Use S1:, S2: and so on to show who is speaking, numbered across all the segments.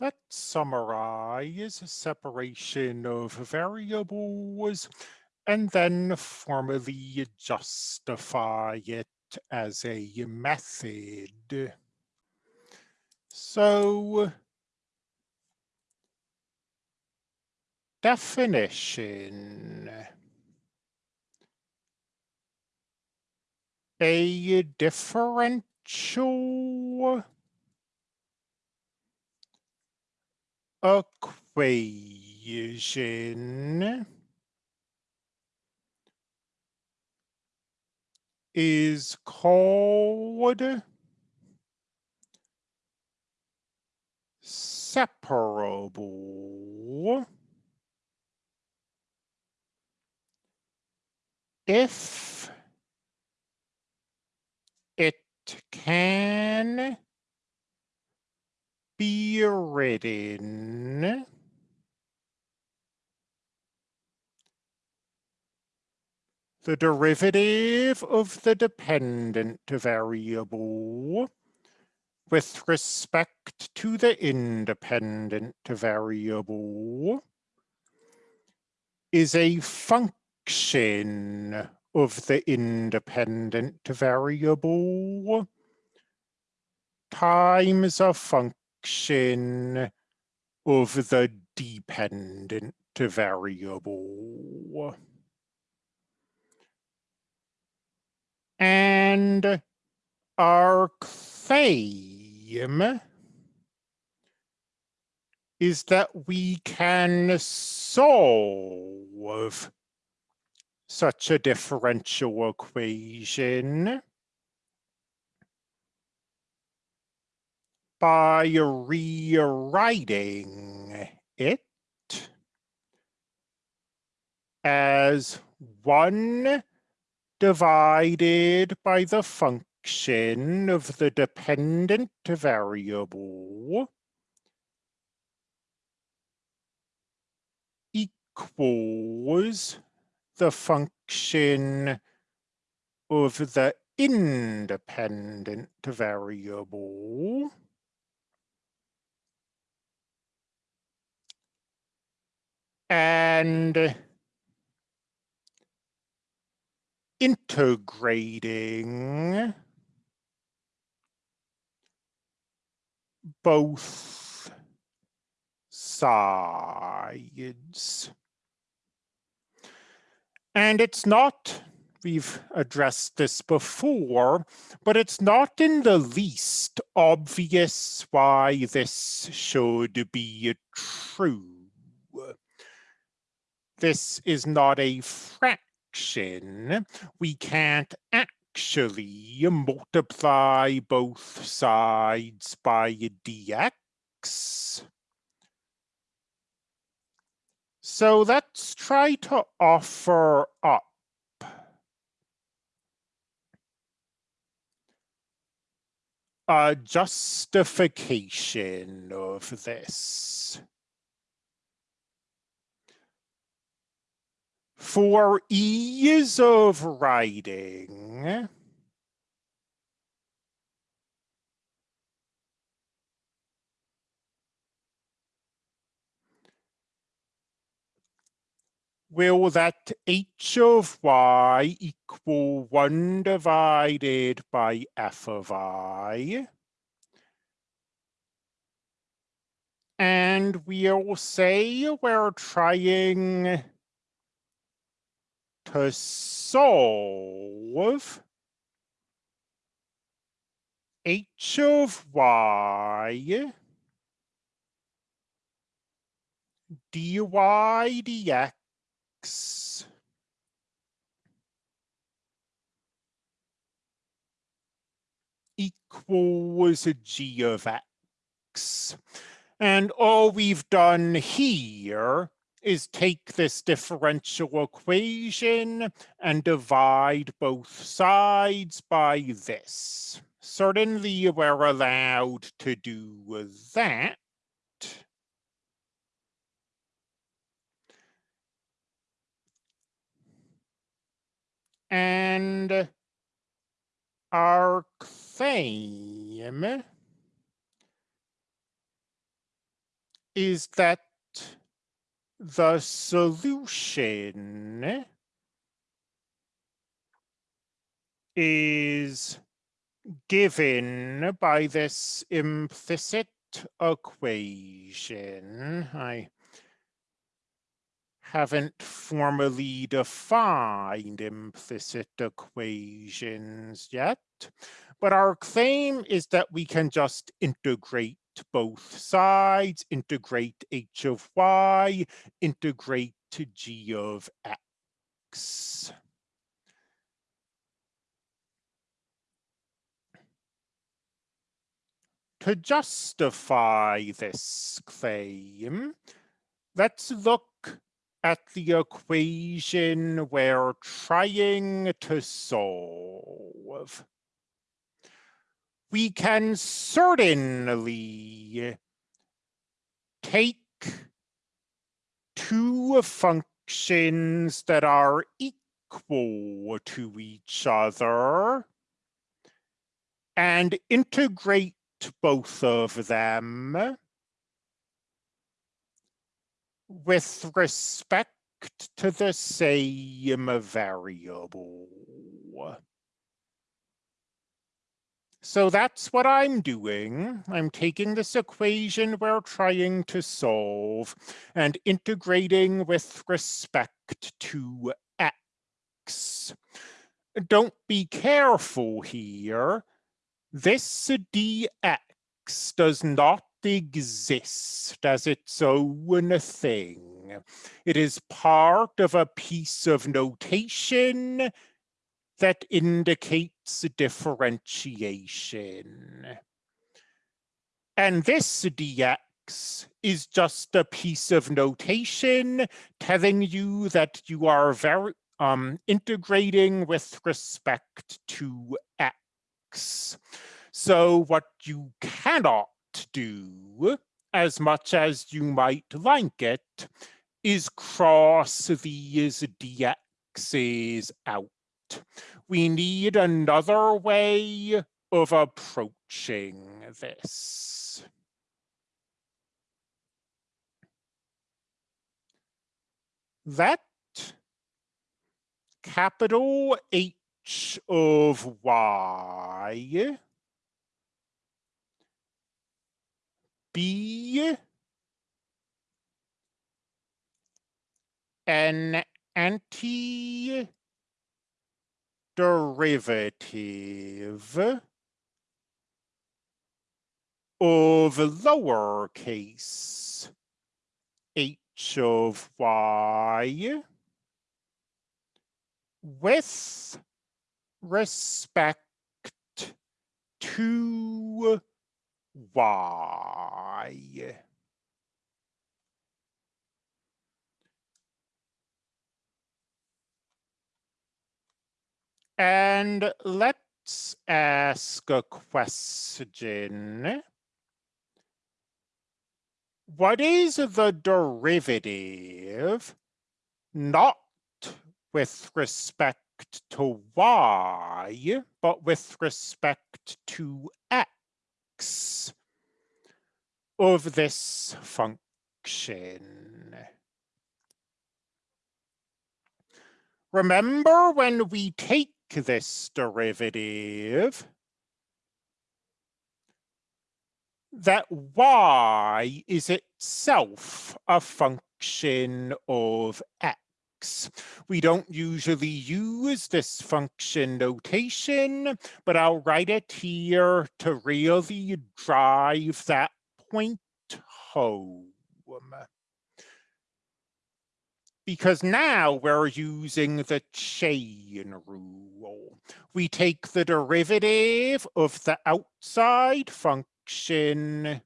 S1: Let's summarize separation of variables and then formally justify it as a method. So definition. A differential equation. Is called separable if it can be written the derivative of the dependent variable with respect to the independent variable is a function of the independent variable times a function of the dependent variable. And our claim is that we can solve such a differential equation by rewriting it as one divided by the function of the dependent variable equals the function of the independent variable and integrating both sides. And it's not, we've addressed this before, but it's not in the least obvious why this should be true. This is not a fraction. We can't actually multiply both sides by dx. So let's try to offer up a justification of this. For ease of writing, will that h of y equal 1 divided by f of i? And we'll say we're trying solve h of y dy dx equals a g of x. And all we've done here is take this differential equation and divide both sides by this. Certainly we're allowed to do that. and our claim is that the solution is given by this implicit equation. I haven't formally defined implicit equations yet, but our claim is that we can just integrate both sides, integrate h of y, integrate to g of x. To justify this claim, let's look at the equation we're trying to solve. We can certainly take two functions that are equal to each other and integrate both of them with respect to the same variable. So that's what I'm doing. I'm taking this equation we're trying to solve and integrating with respect to x. Don't be careful here. This dx does not exist as its own thing. It is part of a piece of notation that indicates differentiation. And this dx is just a piece of notation telling you that you are very um, integrating with respect to x. So what you cannot do, as much as you might like it, is cross these dx's out. We need another way of approaching this. That capital H of y be an anti derivative of lowercase h of y with respect to y. And let's ask a question. What is the derivative not with respect to y, but with respect to x of this function? Remember when we take this derivative, that y is itself a function of x. We don't usually use this function notation, but I'll write it here to really drive that point home because now we're using the chain rule. We take the derivative of the outside function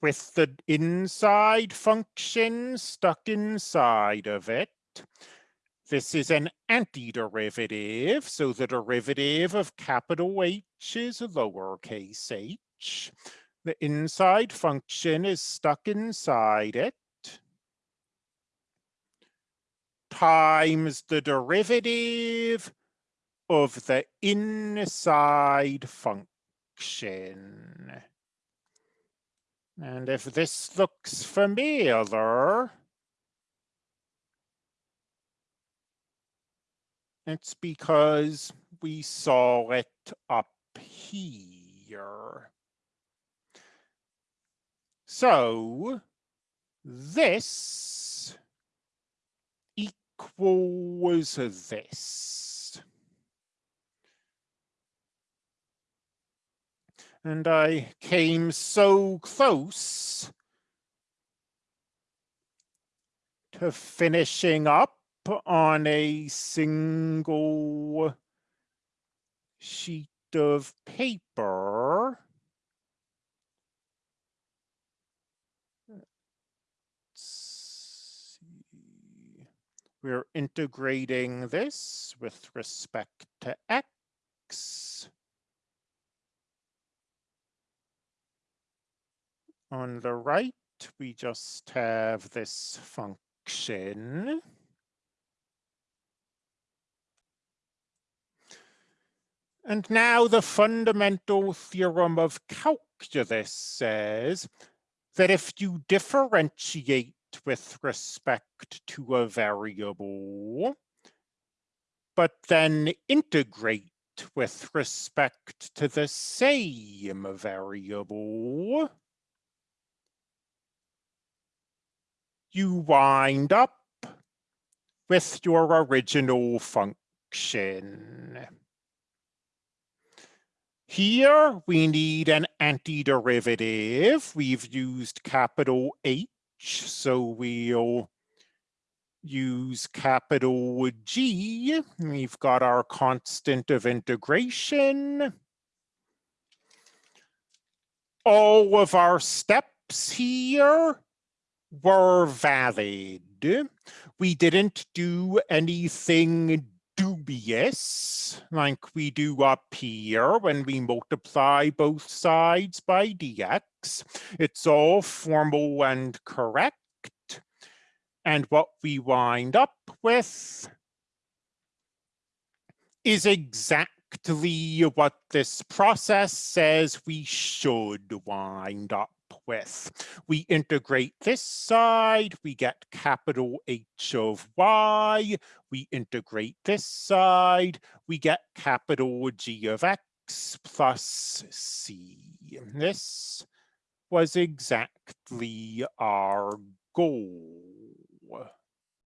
S1: with the inside function stuck inside of it. This is an antiderivative, so the derivative of capital H is lowercase h. The inside function is stuck inside it. Times the derivative of the inside function. And if this looks familiar, it's because we saw it up here. So this equals this. And I came so close to finishing up on a single sheet of paper. We're integrating this with respect to x. On the right, we just have this function. And now the fundamental theorem of calculus says that if you differentiate with respect to a variable, but then integrate with respect to the same variable, you wind up with your original function. Here we need an antiderivative. We've used capital H, so we'll use capital G. We've got our constant of integration. All of our steps here were valid. We didn't do anything dubious like we do up here when we multiply both sides by dx. It's all formal and correct. And what we wind up with is exactly what this process says we should wind up with. We integrate this side, we get capital H of y. We integrate this side, we get capital G of x plus c. This was exactly our goal.